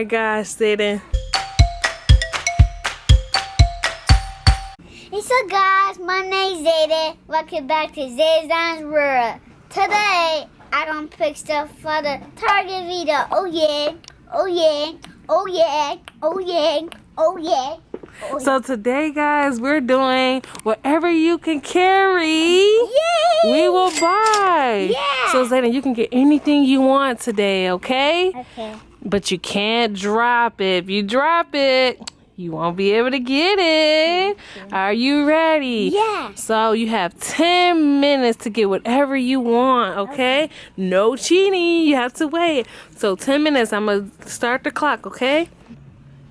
my gosh, Zayden. Hey, so guys, my name's Zayden. Welcome back to Zayden's World. Today, I gonna pick stuff for the Target video. Oh yeah, oh yeah, oh yeah, oh yeah, oh yeah. Oh, So today, guys, we're doing whatever you can carry. Yay! We will buy. Yeah. So Zayden, you can get anything you want today, okay? Okay. But you can't drop it. If you drop it, you won't be able to get it. Are you ready? Yeah. So you have 10 minutes to get whatever you want, okay? No cheating. You have to wait. So 10 minutes. I'm going to start the clock, okay?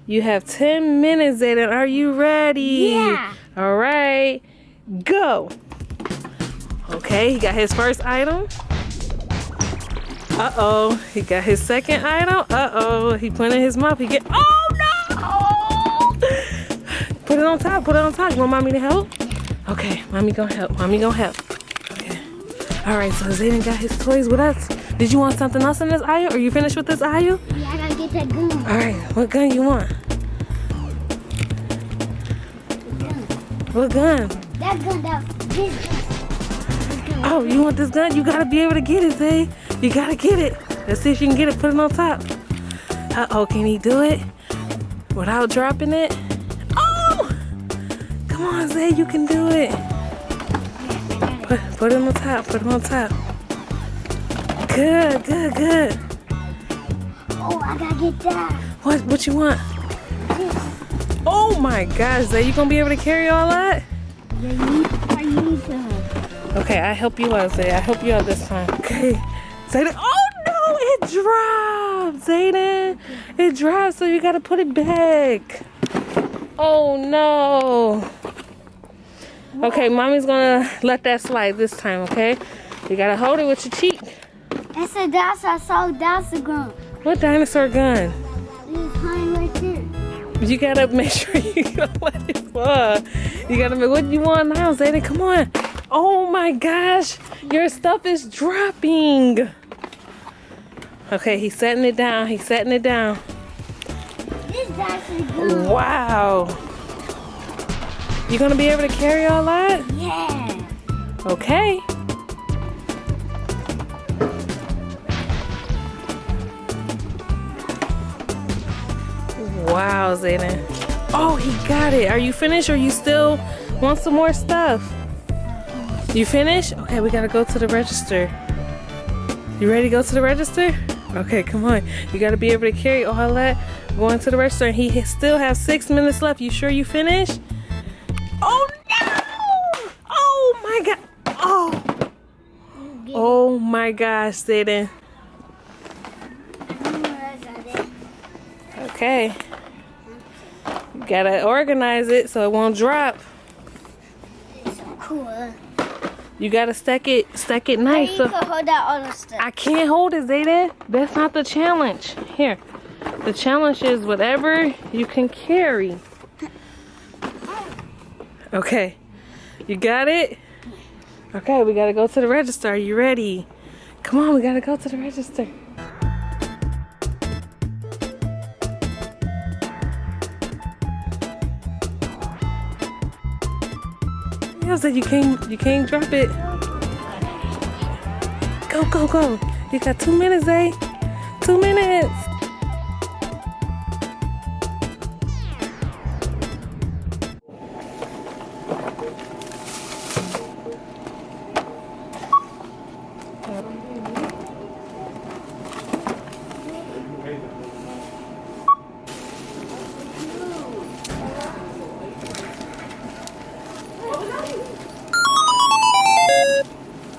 You have 10 minutes, Zayden. Are you ready? Yeah. All right. Go. Okay, he got his first item. Uh-oh. He got his second item. Uh-oh. He put in his mouth. He get Oh no! Put it on top. Put it on top. You want mommy to help? Okay, mommy gonna help. Mommy gonna help. Okay. Alright, so Zayden got his toys with us. Did you want something else in this aisle? Are you finished with this aisle? Yeah, I gotta get that gun. Alright, what gun you want? What gun? That gun, that. This gun. Oh, you want this gun? You gotta be able to get it, Zay. You gotta get it. Let's see if you can get it. Put it on top. Uh oh, can he do it without dropping it? Oh! Come on, Zay, you can do it. Put, put it on top. Put it on top. Good, good, good. Oh, I gotta get that. What? What you want? This. Oh my gosh, Zay, you gonna be able to carry all that? Yeah, you I need to. Okay, I help you out, Zay. I help you out this time. Okay. Zayden. Oh no, it dropped. Zayden. It dropped, so you gotta put it back. Oh no. Okay, mommy's gonna let that slide this time, okay? You gotta hold it with your cheek. It's a dinosaur, I saw dinosaur gun. What dinosaur gun? It's right. You gotta make sure you don't let it fall. You gotta make what you want now, Zayden. Come on. Oh my gosh, your stuff is dropping. Okay, he's setting it down. He's setting it down. This dinosaur gun. Wow. You gonna be able to carry all that? Yeah. Okay. Wow, Zayden. Oh, he got it. Are you finished or you still want some more stuff? You finished? Okay, we gotta go to the register. You ready to go to the register? Okay, come on. You gotta be able to carry all that going to the register. And he still has six minutes left. You sure you finished? Oh no! Oh my god! Oh! Oh my gosh, Zayden. Okay. Gotta organize it so it won't drop. It's so cool. You gotta stack it, stack it nice. So can hold out all the stuff. I can't hold it, Zayden. That's not the challenge. Here. The challenge is whatever you can carry. Okay. You got it? Okay, we gotta go to the register. Are you ready? Come on, we gotta go to the register. Yeah, so you can't you can't drop it. Go, go, go. You got two minutes, eh? Two minutes.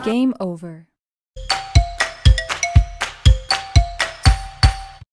Game over.